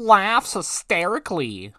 laughs hysterically.